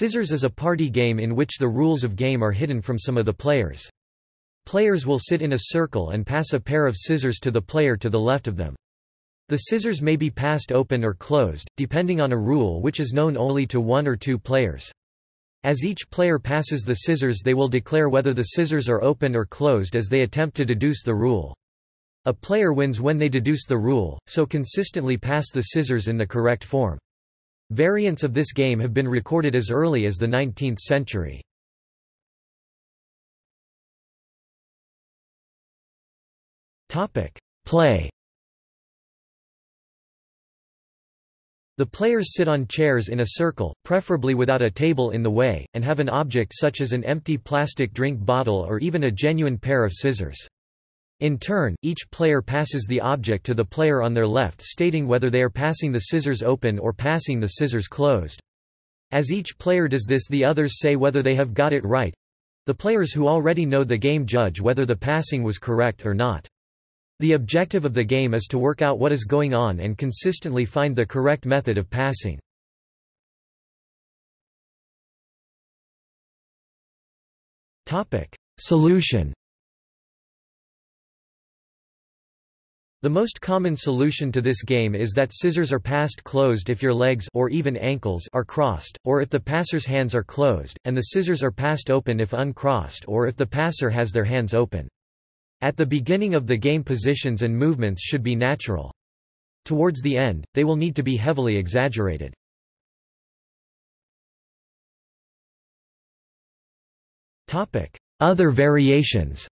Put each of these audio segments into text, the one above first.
Scissors is a party game in which the rules of game are hidden from some of the players. Players will sit in a circle and pass a pair of scissors to the player to the left of them. The scissors may be passed open or closed, depending on a rule which is known only to one or two players. As each player passes the scissors they will declare whether the scissors are open or closed as they attempt to deduce the rule. A player wins when they deduce the rule, so consistently pass the scissors in the correct form. Variants of this game have been recorded as early as the 19th century. Play The players sit on chairs in a circle, preferably without a table in the way, and have an object such as an empty plastic drink bottle or even a genuine pair of scissors. In turn, each player passes the object to the player on their left stating whether they are passing the scissors open or passing the scissors closed. As each player does this the others say whether they have got it right. The players who already know the game judge whether the passing was correct or not. The objective of the game is to work out what is going on and consistently find the correct method of passing. Solution The most common solution to this game is that scissors are passed closed if your legs or even ankles are crossed, or if the passer's hands are closed, and the scissors are passed open if uncrossed or if the passer has their hands open. At the beginning of the game positions and movements should be natural. Towards the end, they will need to be heavily exaggerated. Other variations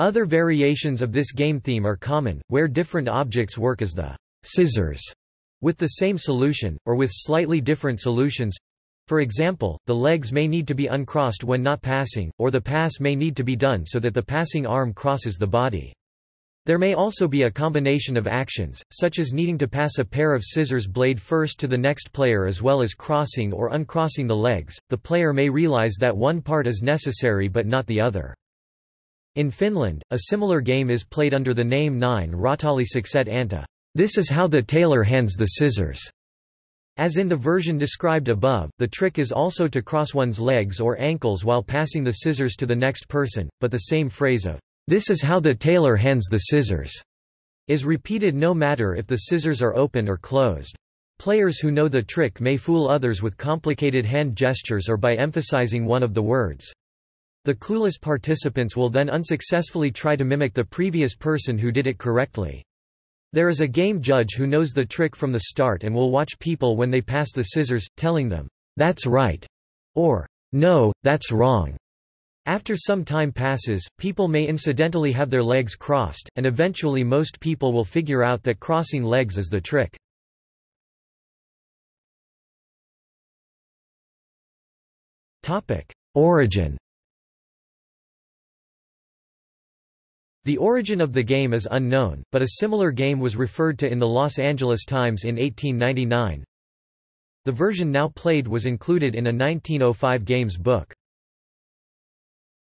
Other variations of this game theme are common, where different objects work as the scissors with the same solution, or with slightly different solutions, for example, the legs may need to be uncrossed when not passing, or the pass may need to be done so that the passing arm crosses the body. There may also be a combination of actions, such as needing to pass a pair of scissors blade first to the next player as well as crossing or uncrossing the legs. The player may realize that one part is necessary but not the other. In Finland, a similar game is played under the name Näin räätäli sakset antaa. This is how the tailor hands the scissors. As in the version described above, the trick is also to cross one's legs or ankles while passing the scissors to the next person, but the same phrase of, "'This is how the tailor hands the scissors' is repeated no matter if the scissors are open or closed. Players who know the trick may fool others with complicated hand gestures or by emphasizing one of the words. The clueless participants will then unsuccessfully try to mimic the previous person who did it correctly. There is a game judge who knows the trick from the start and will watch people when they pass the scissors, telling them, "'That's right' or "'No, that's wrong'. After some time passes, people may incidentally have their legs crossed, and eventually most people will figure out that crossing legs is the trick. Origin The origin of the game is unknown, but a similar game was referred to in the Los Angeles Times in 1899. The version now played was included in a 1905 games book.